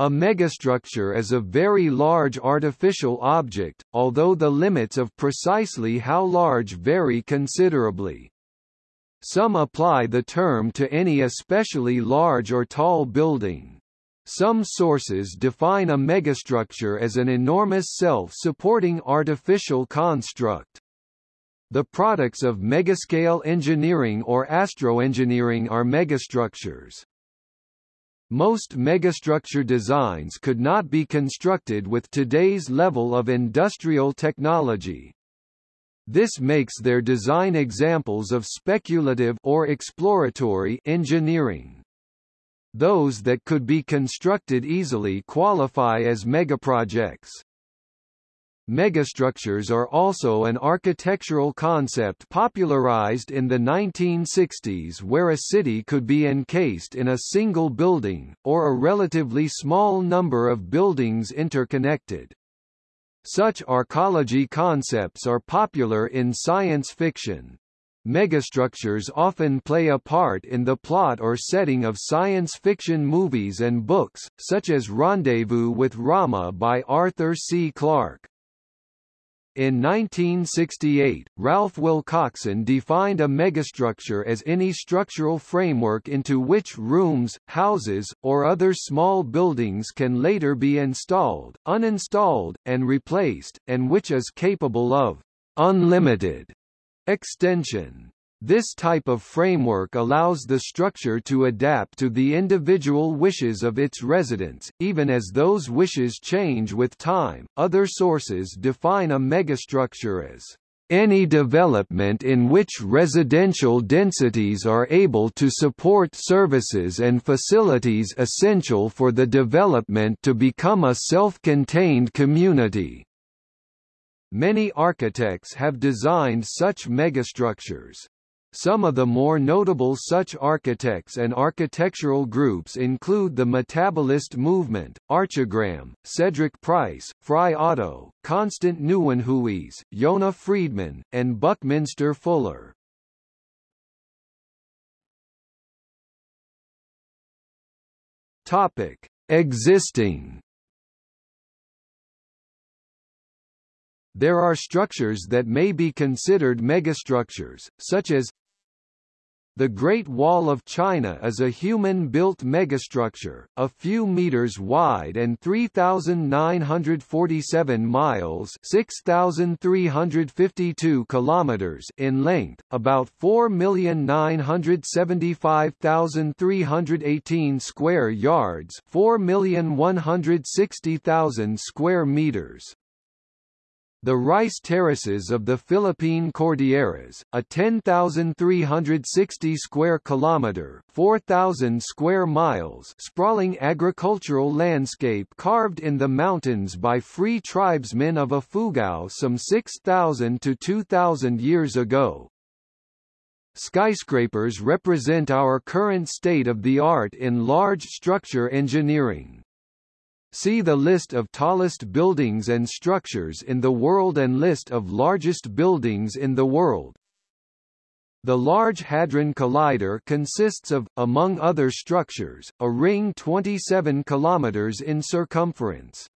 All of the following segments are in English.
A megastructure is a very large artificial object, although the limits of precisely how large vary considerably. Some apply the term to any especially large or tall building. Some sources define a megastructure as an enormous self-supporting artificial construct. The products of megascale engineering or astroengineering are megastructures. Most megastructure designs could not be constructed with today's level of industrial technology. This makes their design examples of speculative or exploratory engineering. Those that could be constructed easily qualify as megaprojects. Megastructures are also an architectural concept popularized in the 1960s where a city could be encased in a single building, or a relatively small number of buildings interconnected. Such arcology concepts are popular in science fiction. Megastructures often play a part in the plot or setting of science fiction movies and books, such as Rendezvous with Rama by Arthur C. Clarke. In 1968, Ralph Wilcoxon defined a megastructure as any structural framework into which rooms, houses, or other small buildings can later be installed, uninstalled, and replaced, and which is capable of unlimited extension. This type of framework allows the structure to adapt to the individual wishes of its residents, even as those wishes change with time. Other sources define a megastructure as any development in which residential densities are able to support services and facilities essential for the development to become a self-contained community. Many architects have designed such megastructures. Some of the more notable such architects and architectural groups include the Metabolist Movement, Archigram, Cedric Price, Frei Otto, Constant Nieuwenhuys, Yona Friedman, and Buckminster Fuller. Topic: Existing There are structures that may be considered megastructures, such as the Great Wall of China is a human-built megastructure, a few meters wide and 3,947 miles 6,352 kilometers in length, about 4,975,318 square yards 4,160,000 square meters. The rice terraces of the Philippine Cordilleras, a 10,360 square kilometer, 4,000 square miles sprawling agricultural landscape carved in the mountains by free tribesmen of Ifugao some 6,000 to 2,000 years ago. Skyscrapers represent our current state of the art in large structure engineering. See the list of tallest buildings and structures in the world and list of largest buildings in the world. The Large Hadron Collider consists of, among other structures, a ring 27 km in circumference.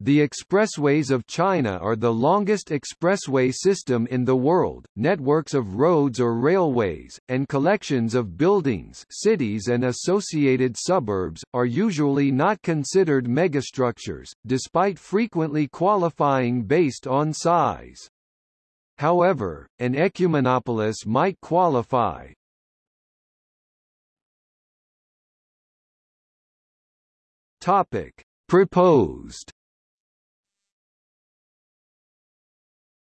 The expressways of China are the longest expressway system in the world, networks of roads or railways, and collections of buildings cities and associated suburbs, are usually not considered megastructures, despite frequently qualifying based on size. However, an ecumenopolis might qualify. Topic. Proposed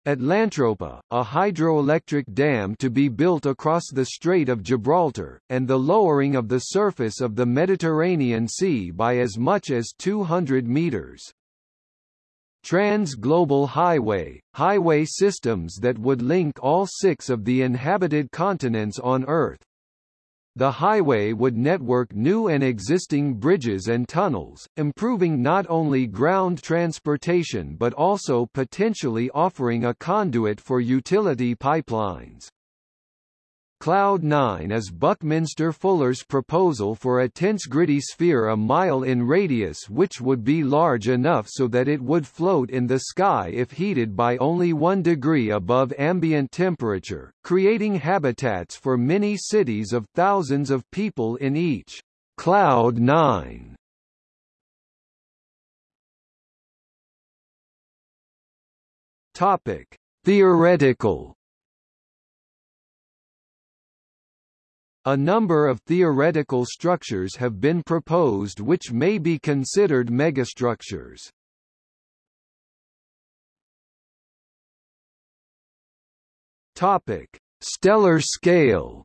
Atlantropa, a hydroelectric dam to be built across the Strait of Gibraltar, and the lowering of the surface of the Mediterranean Sea by as much as 200 meters. Trans-Global Highway, highway systems that would link all six of the inhabited continents on Earth, the highway would network new and existing bridges and tunnels, improving not only ground transportation but also potentially offering a conduit for utility pipelines. Cloud 9 is Buckminster Fuller's proposal for a tensegrity sphere a mile in radius which would be large enough so that it would float in the sky if heated by only 1 degree above ambient temperature, creating habitats for many cities of thousands of people in each. Cloud 9 Topic: Theoretical A number of theoretical structures have been proposed which may be considered megastructures. Topic: Stellar scale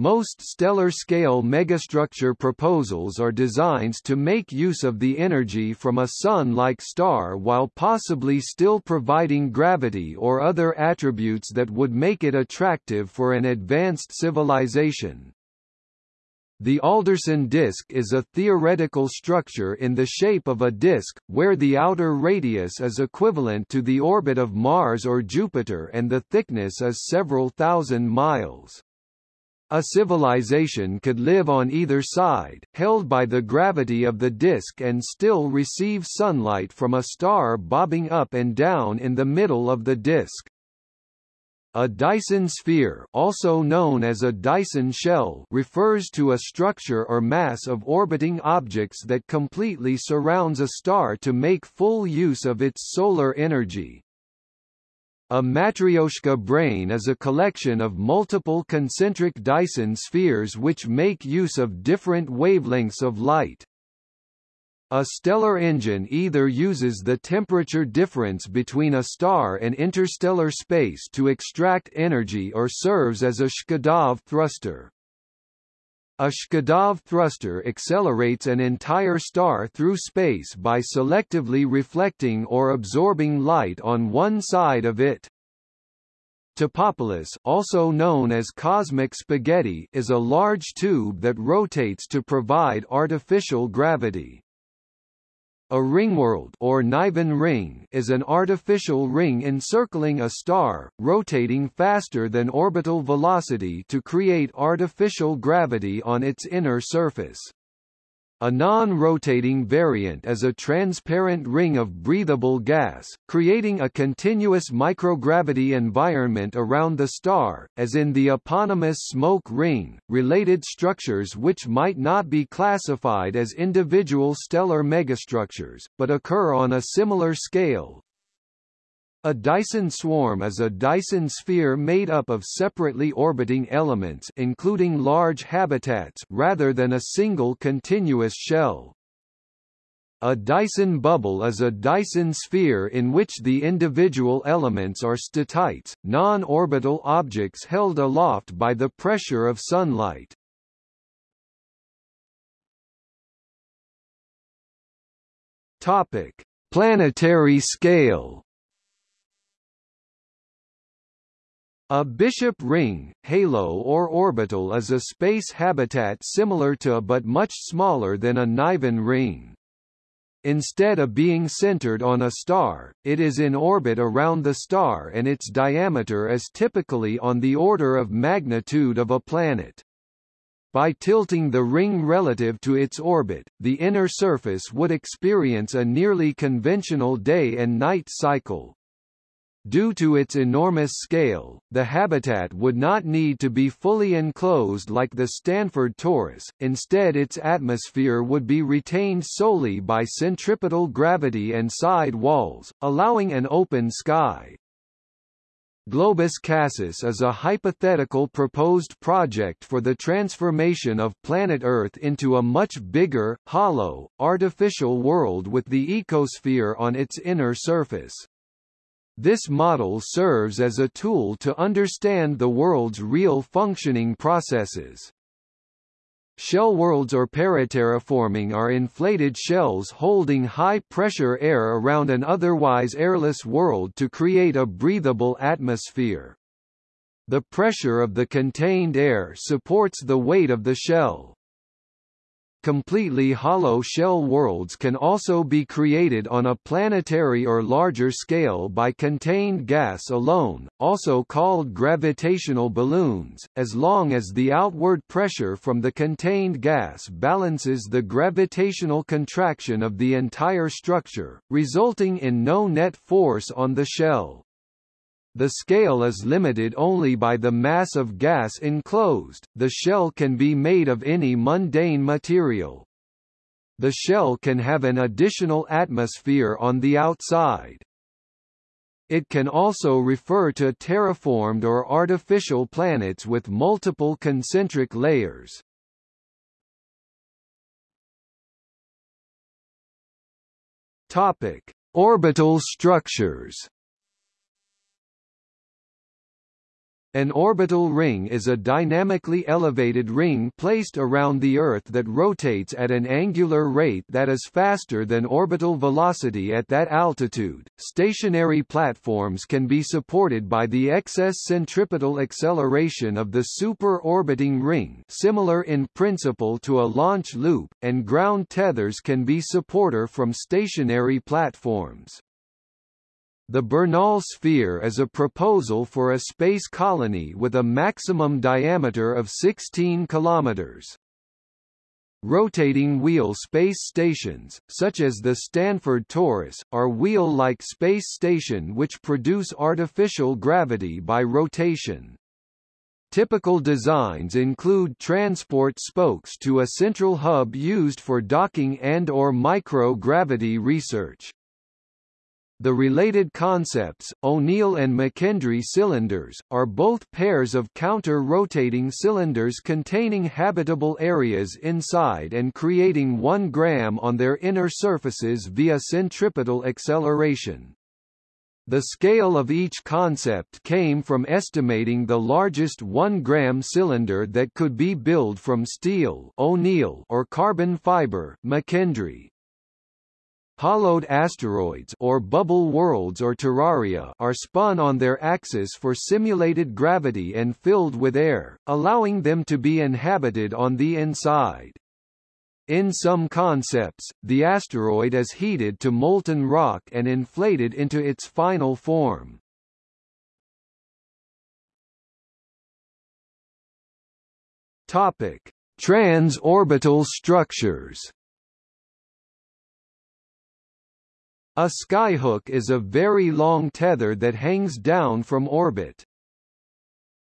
Most stellar-scale megastructure proposals are designs to make use of the energy from a Sun-like star while possibly still providing gravity or other attributes that would make it attractive for an advanced civilization. The Alderson disk is a theoretical structure in the shape of a disk, where the outer radius is equivalent to the orbit of Mars or Jupiter and the thickness is several thousand miles. A civilization could live on either side, held by the gravity of the disk and still receive sunlight from a star bobbing up and down in the middle of the disk. A Dyson sphere also known as a Dyson shell refers to a structure or mass of orbiting objects that completely surrounds a star to make full use of its solar energy. A Matryoshka brain is a collection of multiple concentric Dyson spheres which make use of different wavelengths of light. A stellar engine either uses the temperature difference between a star and interstellar space to extract energy or serves as a Shkadov thruster. A Shkadov thruster accelerates an entire star through space by selectively reflecting or absorbing light on one side of it. Topopolis also known as cosmic spaghetti is a large tube that rotates to provide artificial gravity. A ringworld or Niven ring is an artificial ring encircling a star, rotating faster than orbital velocity to create artificial gravity on its inner surface. A non-rotating variant is a transparent ring of breathable gas, creating a continuous microgravity environment around the star, as in the eponymous smoke ring. Related structures which might not be classified as individual stellar megastructures, but occur on a similar scale, a Dyson swarm is a Dyson sphere made up of separately orbiting elements including large habitats rather than a single continuous shell. A Dyson bubble is a Dyson sphere in which the individual elements are statites, non-orbital objects held aloft by the pressure of sunlight. Topic: Planetary scale A bishop ring, halo or orbital is a space habitat similar to but much smaller than a Niven ring. Instead of being centered on a star, it is in orbit around the star and its diameter is typically on the order of magnitude of a planet. By tilting the ring relative to its orbit, the inner surface would experience a nearly conventional day and night cycle. Due to its enormous scale, the habitat would not need to be fully enclosed like the Stanford torus, instead its atmosphere would be retained solely by centripetal gravity and side walls, allowing an open sky. Globus Cassus is a hypothetical proposed project for the transformation of planet Earth into a much bigger, hollow, artificial world with the ecosphere on its inner surface. This model serves as a tool to understand the world's real functioning processes. Shell worlds or paraterraforming are inflated shells holding high-pressure air around an otherwise airless world to create a breathable atmosphere. The pressure of the contained air supports the weight of the shell. Completely hollow shell worlds can also be created on a planetary or larger scale by contained gas alone, also called gravitational balloons, as long as the outward pressure from the contained gas balances the gravitational contraction of the entire structure, resulting in no net force on the shell. The scale is limited only by the mass of gas enclosed, the shell can be made of any mundane material. The shell can have an additional atmosphere on the outside. It can also refer to terraformed or artificial planets with multiple concentric layers. Topic: Orbital structures. An orbital ring is a dynamically elevated ring placed around the Earth that rotates at an angular rate that is faster than orbital velocity at that altitude. Stationary platforms can be supported by the excess centripetal acceleration of the super-orbiting ring similar in principle to a launch loop, and ground tethers can be supporter from stationary platforms. The Bernal sphere is a proposal for a space colony with a maximum diameter of 16 kilometers. Rotating wheel space stations, such as the Stanford Torus, are wheel-like space station which produce artificial gravity by rotation. Typical designs include transport spokes to a central hub used for docking and or micro-gravity research. The related concepts, O'Neill and McKendree cylinders, are both pairs of counter-rotating cylinders containing habitable areas inside and creating 1 gram on their inner surfaces via centripetal acceleration. The scale of each concept came from estimating the largest 1-gram cylinder that could be built from steel O'Neill or carbon fiber McKendree. Hollowed asteroids or bubble worlds or terraria are spun on their axis for simulated gravity and filled with air, allowing them to be inhabited on the inside. In some concepts, the asteroid is heated to molten rock and inflated into its final form. Topic: Transorbital structures. A skyhook is a very long tether that hangs down from orbit.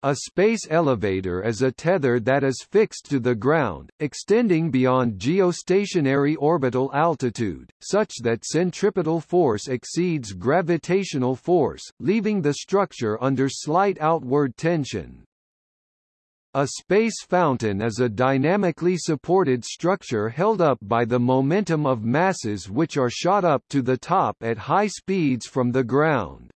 A space elevator is a tether that is fixed to the ground, extending beyond geostationary orbital altitude, such that centripetal force exceeds gravitational force, leaving the structure under slight outward tension. A space fountain is a dynamically supported structure held up by the momentum of masses which are shot up to the top at high speeds from the ground.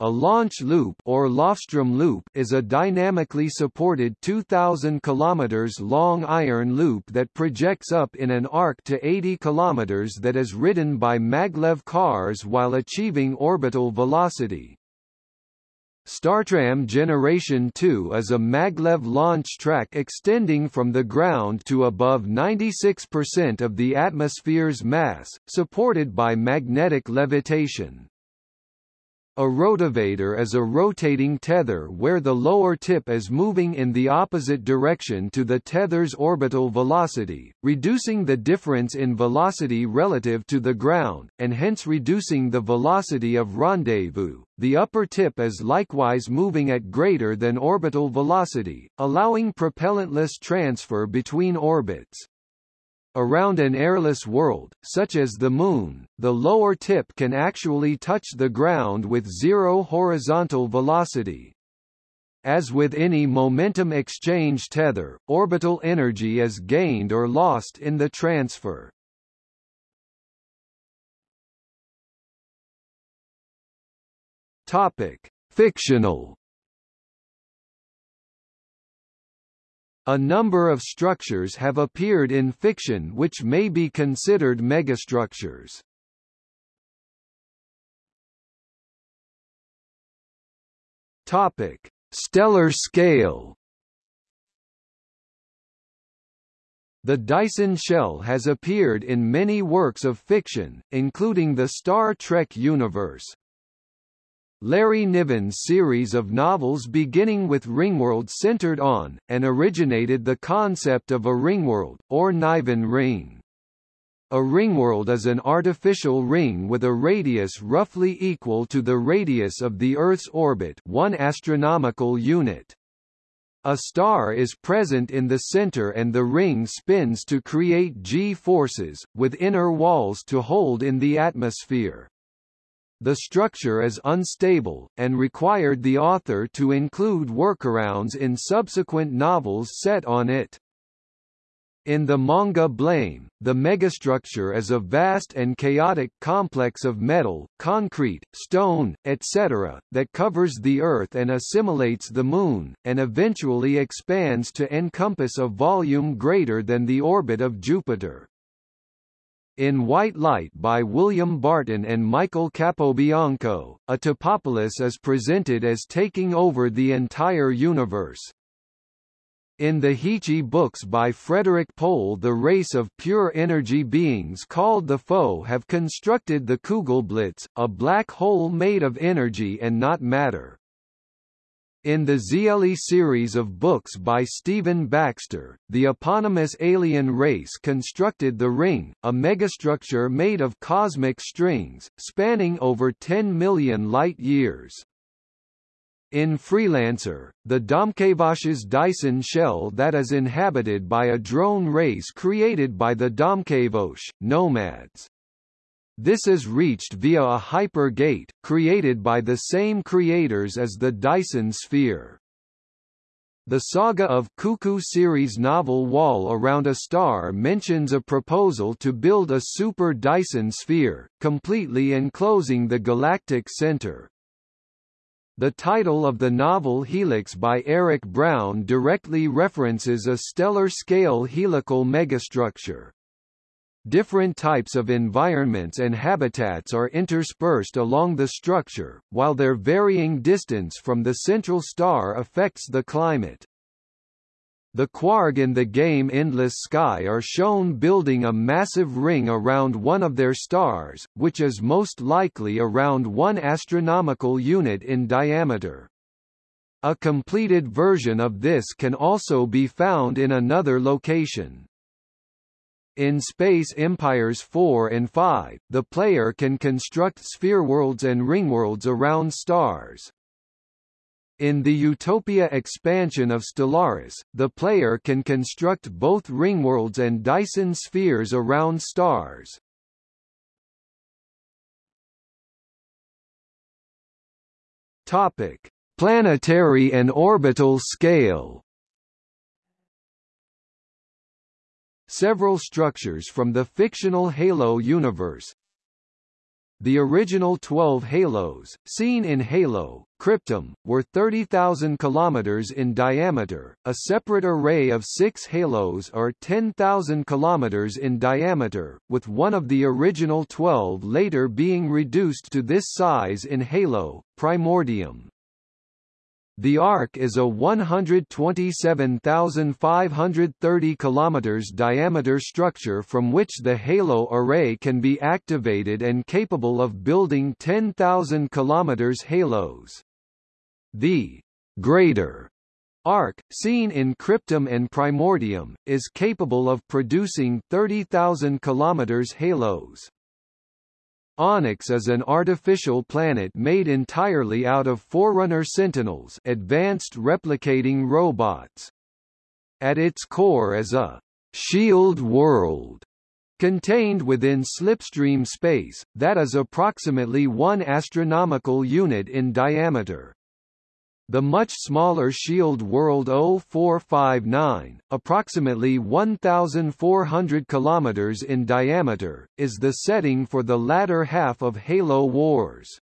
A launch loop or Lofstrom loop is a dynamically supported 2000 km long iron loop that projects up in an arc to 80 km that is ridden by maglev cars while achieving orbital velocity. Startram Generation 2 is a maglev launch track extending from the ground to above 96% of the atmosphere's mass, supported by magnetic levitation. A rotavator is a rotating tether where the lower tip is moving in the opposite direction to the tether's orbital velocity, reducing the difference in velocity relative to the ground, and hence reducing the velocity of rendezvous. The upper tip is likewise moving at greater than orbital velocity, allowing propellantless transfer between orbits. Around an airless world, such as the Moon, the lower tip can actually touch the ground with zero horizontal velocity. As with any momentum exchange tether, orbital energy is gained or lost in the transfer. Topic: Fictional A number of structures have appeared in fiction which may be considered megastructures. Topic: Stellar scale. The Dyson shell has appeared in many works of fiction, including the Star Trek universe. Larry Niven's series of novels beginning with Ringworld centered on, and originated the concept of a ringworld, or Niven ring. A ringworld is an artificial ring with a radius roughly equal to the radius of the Earth's orbit one astronomical unit. A star is present in the center and the ring spins to create g-forces, with inner walls to hold in the atmosphere. The structure is unstable, and required the author to include workarounds in subsequent novels set on it. In the manga Blame, the megastructure is a vast and chaotic complex of metal, concrete, stone, etc., that covers the Earth and assimilates the Moon, and eventually expands to encompass a volume greater than the orbit of Jupiter. In White Light by William Barton and Michael Capobianco, a topopolis is presented as taking over the entire universe. In the Heechee books by Frederik Pohl the race of pure energy beings called the Foe have constructed the Kugelblitz, a black hole made of energy and not matter. In the Xeelee series of books by Stephen Baxter, the eponymous alien race constructed the Ring, a megastructure made of cosmic strings, spanning over 10 million light-years. In Freelancer, the Domkevosh's Dyson shell that is inhabited by a drone race created by the Domkevosh, nomads. This is reached via a hyper-gate, created by the same creators as the Dyson sphere. The Saga of Cuckoo series novel Wall Around a Star mentions a proposal to build a super Dyson sphere, completely enclosing the galactic center. The title of the novel Helix by Eric Brown directly references a stellar-scale helical megastructure. Different types of environments and habitats are interspersed along the structure, while their varying distance from the central star affects the climate. The Quarg in the game Endless Sky are shown building a massive ring around one of their stars, which is most likely around one astronomical unit in diameter. A completed version of this can also be found in another location. In Space Empires 4 and 5, the player can construct sphere worlds and ringworlds around stars. In the Utopia expansion of Stellaris, the player can construct both ringworlds and Dyson spheres around stars. Topic: Planetary and orbital scale. Several structures from the fictional Halo universe, the original 12 halos, seen in Halo, Cryptum, were 30,000 km in diameter, a separate array of six halos are 10,000 km in diameter, with one of the original 12 later being reduced to this size in Halo, Primordium. The arc is a 127,530 km diameter structure from which the Halo array can be activated and capable of building 10,000 km halos. The greater arc, seen in Cryptum and Primordium, is capable of producing 30,000 km halos. Onyx is an artificial planet made entirely out of Forerunner Sentinels advanced replicating robots. At its core is a shield world contained within slipstream space, that is approximately one astronomical unit in diameter. The much smaller Shield World 0459, approximately 1,400 km in diameter, is the setting for the latter half of Halo Wars.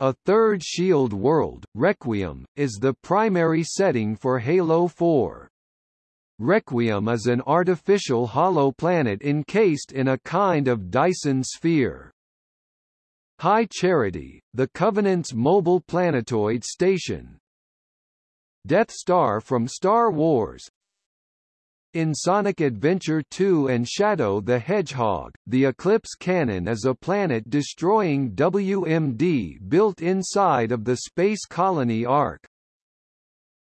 A third Shield World, Requiem, is the primary setting for Halo 4. Requiem is an artificial hollow planet encased in a kind of Dyson sphere. High Charity, the Covenant's mobile planetoid station. Death Star from Star Wars In Sonic Adventure 2 and Shadow the Hedgehog, the Eclipse Cannon is a planet-destroying WMD built inside of the Space Colony Ark.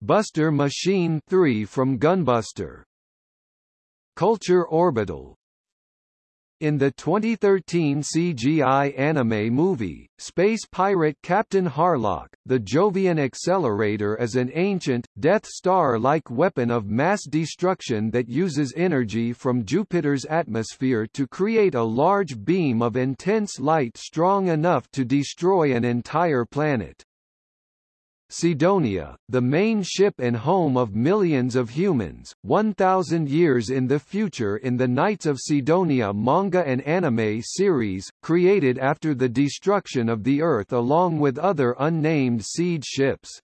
Buster Machine 3 from Gunbuster Culture Orbital in the 2013 CGI anime movie, Space Pirate Captain Harlock, the Jovian Accelerator is an ancient, Death Star-like weapon of mass destruction that uses energy from Jupiter's atmosphere to create a large beam of intense light strong enough to destroy an entire planet. Sidonia, the main ship and home of millions of humans, 1,000 years in the future in the Knights of Sidonia manga and anime series, created after the destruction of the Earth along with other unnamed seed ships.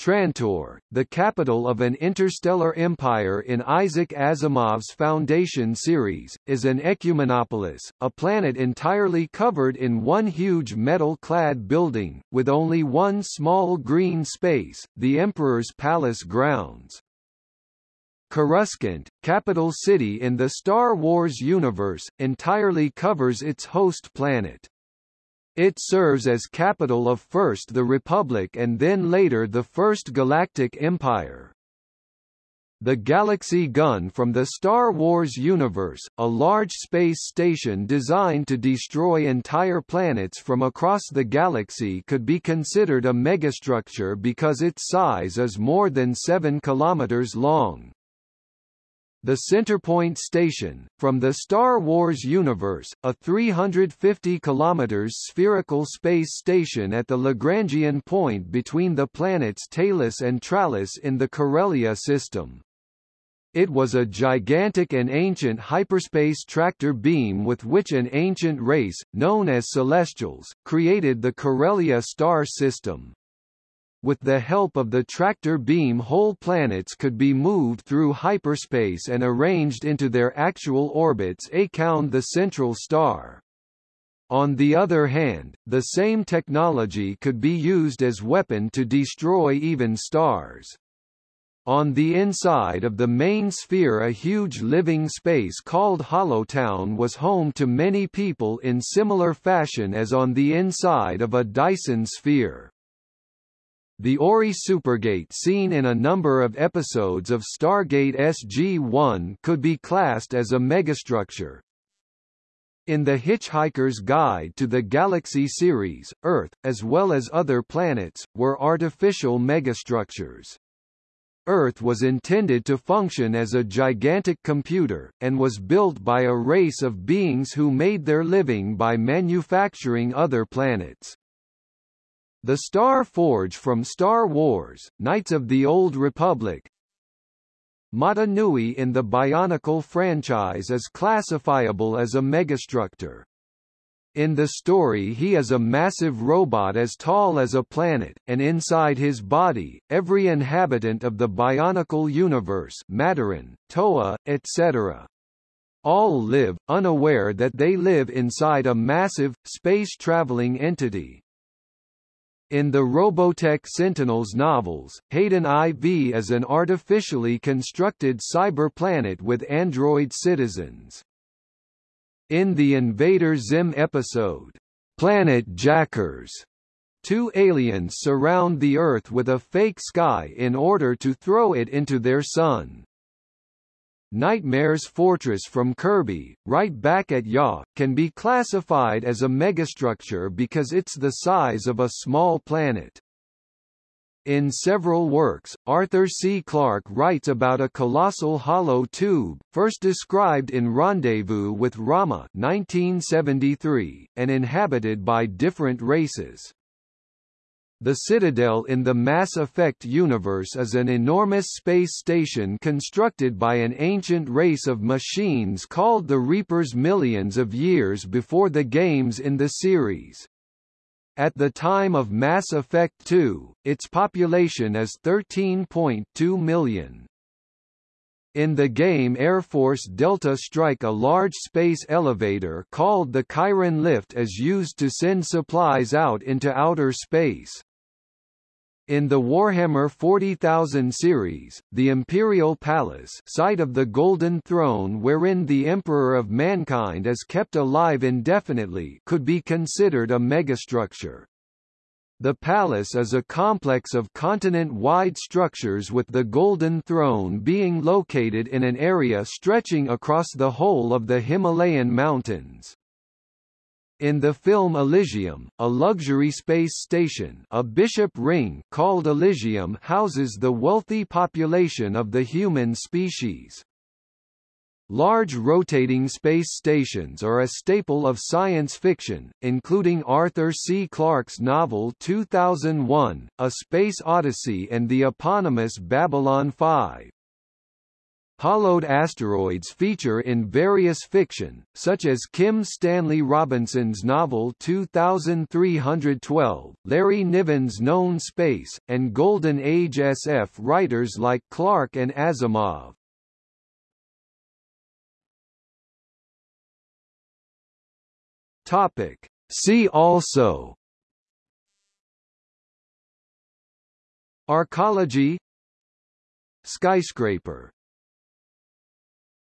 Trantor, the capital of an interstellar empire in Isaac Asimov's Foundation series, is an ecumenopolis, a planet entirely covered in one huge metal-clad building, with only one small green space, the Emperor's Palace grounds. Coruscant, capital city in the Star Wars universe, entirely covers its host planet. It serves as capital of first the Republic and then later the First Galactic Empire. The Galaxy Gun from the Star Wars universe, a large space station designed to destroy entire planets from across the galaxy could be considered a megastructure because its size is more than 7 kilometers long. The Centerpoint Station, from the Star Wars universe, a 350 km spherical space station at the Lagrangian point between the planets Talus and Tralis in the Corellia system. It was a gigantic and ancient hyperspace tractor beam with which an ancient race, known as Celestials, created the Corellia star system. With the help of the tractor beam whole planets could be moved through hyperspace and arranged into their actual orbits around the central star. On the other hand, the same technology could be used as weapon to destroy even stars. On the inside of the main sphere a huge living space called Hollowtown was home to many people in similar fashion as on the inside of a Dyson sphere. The Ori Supergate seen in a number of episodes of Stargate SG-1 could be classed as a megastructure. In The Hitchhiker's Guide to the Galaxy series, Earth, as well as other planets, were artificial megastructures. Earth was intended to function as a gigantic computer, and was built by a race of beings who made their living by manufacturing other planets. The Star Forge from Star Wars, Knights of the Old Republic Mata Nui in the Bionicle franchise is classifiable as a megastructure. In the story he is a massive robot as tall as a planet, and inside his body, every inhabitant of the Bionicle universe Matoran, Toa, etc. All live, unaware that they live inside a massive, space-traveling entity. In the Robotech Sentinels novels, Haydon IV is an artificially constructed cyber planet with android citizens. In the Invader Zim episode, Planet Jackers, two aliens surround the Earth with a fake sky in order to throw it into their sun. Nightmare's Fortress from Kirby, right back at Ya, can be classified as a megastructure because it's the size of a small planet. In several works, Arthur C. Clarke writes about a colossal hollow tube, first described in Rendezvous with Rama 1973, and inhabited by different races. The Citadel in the Mass Effect universe is an enormous space station constructed by an ancient race of machines called the Reapers millions of years before the games in the series. At the time of Mass Effect 2, its population is 13.2 million. In the game Air Force Delta Strike a large space elevator called the Chiron Lift is used to send supplies out into outer space. In the Warhammer 40,000 series, the Imperial Palace site of the Golden Throne wherein the Emperor of Mankind is kept alive indefinitely could be considered a megastructure. The palace is a complex of continent-wide structures with the Golden Throne being located in an area stretching across the whole of the Himalayan mountains. In the film Elysium, a luxury space station a bishop ring called Elysium houses the wealthy population of the human species. Large rotating space stations are a staple of science fiction, including Arthur C. Clarke's novel 2001, A Space Odyssey and the eponymous Babylon 5. Hollowed asteroids feature in various fiction, such as Kim Stanley Robinson's novel 2312, Larry Niven's Known Space, and Golden Age SF writers like Clarke and Asimov. Topic. See also Arcology Skyscraper